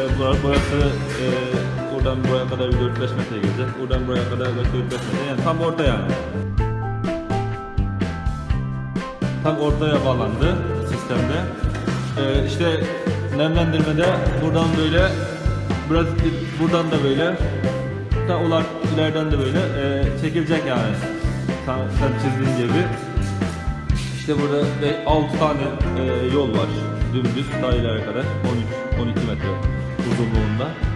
bura- burası e, buradan buraya kadar bir 4-5 metre gelecek. Buradan buraya kadar 4-5 metre. Yani tam orta yani. Tam ortaya bağlandı sistemde. E, işte nemlendirmede buradan böyle biraz buradan da böyle ta ular ileriden de böyle e, çekilecek yani. Sen, sen çizdiğin gibi. İşte burada 6 tane e, yol var. Dümdüz ta ileri kadar 13 12 metre 무서운 맛